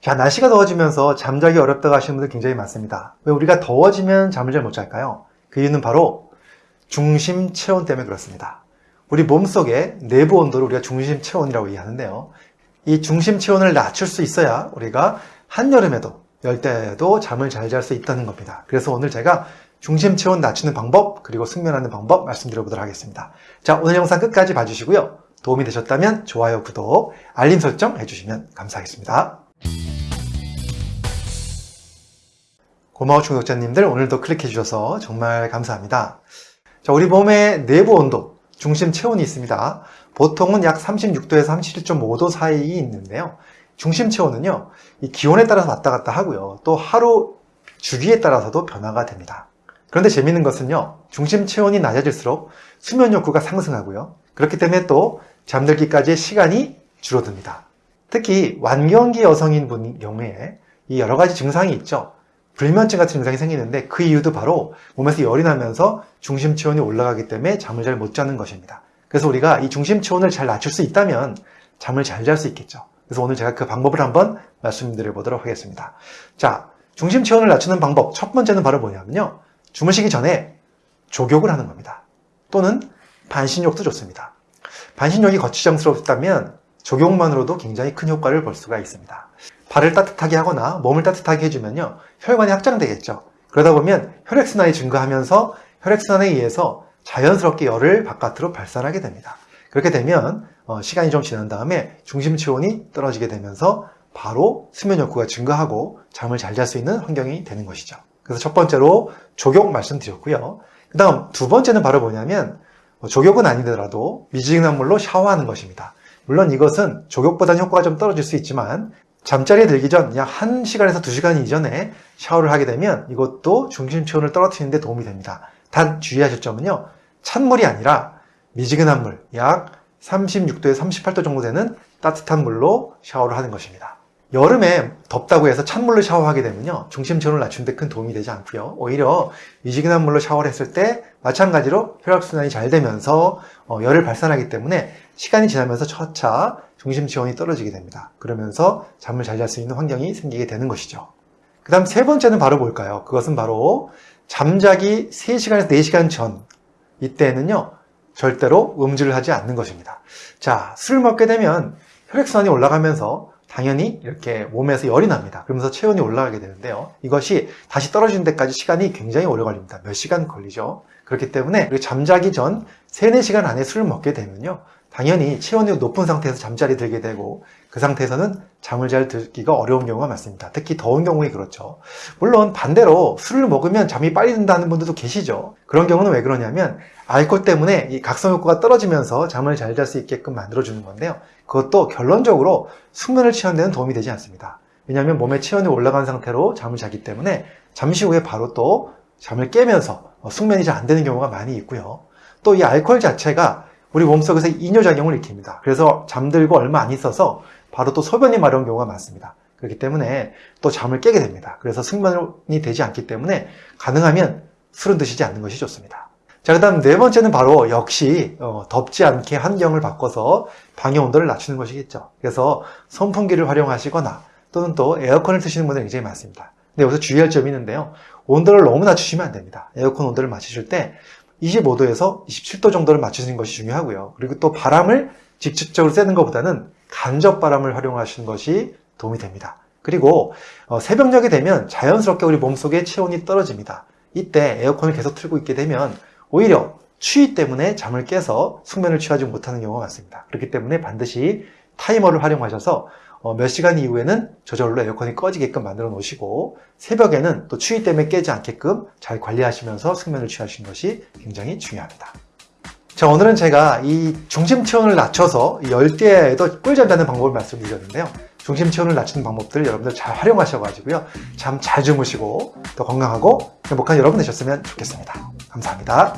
자, 날씨가 더워지면서 잠자기 어렵다고 하시는 분들 굉장히 많습니다. 왜 우리가 더워지면 잠을 잘 못 잘까요? 그 이유는 바로 중심 체온 때문에 그렇습니다. 우리 몸속의 내부 온도를 우리가 중심 체온이라고 이해하는데요. 이 중심 체온을 낮출 수 있어야 우리가 한여름에도 열대에도 잠을 잘 잘 수 있다는 겁니다. 그래서 오늘 제가 중심 체온 낮추는 방법 그리고 숙면하는 방법 말씀드려보도록 하겠습니다. 자, 오늘 영상 끝까지 봐주시고요. 도움이 되셨다면 좋아요, 구독, 알림 설정 해주시면 감사하겠습니다. 고마워 중독자님들 오늘도 클릭해 주셔서 정말 감사합니다. 자, 우리 몸의 내부 온도, 중심 체온이 있습니다. 보통은 약 36도에서 37.5도 사이에 있는데요. 중심 체온은요, 이 기온에 따라서 왔다 갔다 하고요. 또 하루 주기에 따라서도 변화가 됩니다. 그런데 재밌는 것은요, 중심 체온이 낮아질수록 수면 욕구가 상승하고요. 그렇기 때문에 또 잠들기까지의 시간이 줄어듭니다. 특히 완경기 여성인 분 경우에 이 여러 가지 증상이 있죠. 불면증 같은 증상이 생기는데 그 이유도 바로 몸에서 열이 나면서 중심 체온이 올라가기 때문에 잠을 잘 못 자는 것입니다. 그래서 우리가 이 중심 체온을 잘 낮출 수 있다면 잠을 잘 잘 수 있겠죠. 그래서 오늘 제가 그 방법을 한번 말씀드려 보도록 하겠습니다. 자, 중심 체온을 낮추는 방법 첫 번째는 바로 뭐냐면요. 주무시기 전에 족욕을 하는 겁니다. 또는 반신욕도 좋습니다. 반신욕이 거추장스럽다면 족욕만으로도 굉장히 큰 효과를 볼 수가 있습니다. 발을 따뜻하게 하거나 몸을 따뜻하게 해주면요. 혈관이 확장되겠죠. 그러다 보면 혈액순환이 증가하면서 혈액순환에 의해서 자연스럽게 열을 바깥으로 발산하게 됩니다. 그렇게 되면 어, 시간이 좀 지난 다음에 중심 체온이 떨어지게 되면서 바로 수면 욕구가 증가하고 잠을 잘 잘 수 있는 환경이 되는 것이죠. 그래서 첫 번째로 족욕 말씀드렸고요. 그 다음 두 번째는 바로 뭐냐면 뭐 족욕은 아니더라도 미지근한 물로 샤워하는 것입니다. 물론 이것은 족욕보다는 효과가 좀 떨어질 수 있지만 잠자리에 들기 전 약 1시간에서 2시간 이전에 샤워를 하게 되면 이것도 중심 체온을 떨어뜨리는 데 도움이 됩니다. 단 주의하실 점은요. 찬물이 아니라 미지근한 물, 약 36도에서 38도 정도 되는 따뜻한 물로 샤워를 하는 것입니다. 여름에 덥다고 해서 찬물로 샤워하게 되면요. 중심 체온을 낮추는 데큰 도움이 되지 않고요. 오히려 미지근한 물로 샤워를 했을 때 마찬가지로 혈액순환이 잘 되면서 어, 열을 발산하기 때문에 시간이 지나면서 차차 중심 체온이 떨어지게 됩니다. 그러면서 잠을 잘 잘 수 있는 환경이 생기게 되는 것이죠. 그 다음 세 번째는 바로 뭘까요? 그것은 바로 잠자기 3시간에서 4시간 전 이때는요. 절대로 음주를 하지 않는 것입니다. 자, 술을 먹게 되면 혈액순환이 올라가면서 당연히 이렇게 몸에서 열이 납니다. 그러면서 체온이 올라가게 되는데요. 이것이 다시 떨어지는 데까지 시간이 굉장히 오래 걸립니다. 몇 시간 걸리죠. 그렇기 때문에 잠자기 전 3, 4시간 안에 술을 먹게 되면요. 당연히 체온이 높은 상태에서 잠자리 들게 되고 그 상태에서는 잠을 잘 들기가 어려운 경우가 많습니다. 특히 더운 경우에 그렇죠. 물론 반대로 술을 먹으면 잠이 빨리 든다는 분들도 계시죠. 그런 경우는 왜 그러냐면 알코올 때문에 이 각성 효과가 떨어지면서 잠을 잘 잘 수 있게끔 만들어주는 건데요. 그것도 결론적으로 숙면을 취하는 데는 도움이 되지 않습니다. 왜냐하면 몸의 체온이 올라간 상태로 잠을 자기 때문에 잠시 후에 바로 또 잠을 깨면서 숙면이 잘 안 되는 경우가 많이 있고요. 또 이 알코올 자체가 우리 몸속에서 이뇨작용을 일으킵니다. 그래서 잠들고 얼마 안 있어서 바로 또 소변이 마려운 경우가 많습니다. 그렇기 때문에 또 잠을 깨게 됩니다. 그래서 숙면이 되지 않기 때문에 가능하면 술은 드시지 않는 것이 좋습니다. 자, 그 다음 네 번째는 바로 역시 어, 덥지 않게 환경을 바꿔서 방의 온도를 낮추는 것이겠죠. 그래서 선풍기를 활용하시거나 또는 또 에어컨을 트시는 분들이 굉장히 많습니다. 근데 여기서 주의할 점이 있는데요. 온도를 너무 낮추시면 안 됩니다. 에어컨 온도를 맞추실 때 25도에서 27도 정도를 맞추는 것이 중요하고요. 그리고 또 바람을 직접적으로 쐬는 것보다는 간접 바람을 활용하시는 것이 도움이 됩니다. 그리고 어, 새벽녘이 되면 자연스럽게 우리 몸속에 체온이 떨어집니다. 이때 에어컨을 계속 틀고 있게 되면 오히려 추위 때문에 잠을 깨서 숙면을 취하지 못하는 경우가 많습니다. 그렇기 때문에 반드시 타이머를 활용하셔서 어, 몇 시간 이후에는 저절로 에어컨이 꺼지게끔 만들어 놓으시고 새벽에는 또 추위 때문에 깨지 않게끔 잘 관리하시면서 숙면을 취하시는 것이 굉장히 중요합니다. 자 오늘은 제가 이 중심 체온을 낮춰서 열대에도 꿀잠 자는 방법을 말씀드렸는데요. 중심 체온을 낮추는 방법들 여러분들 잘 활용하셔가지고요. 잠 잘 주무시고 더 건강하고 행복한 여러분 되셨으면 좋겠습니다. 감사합니다.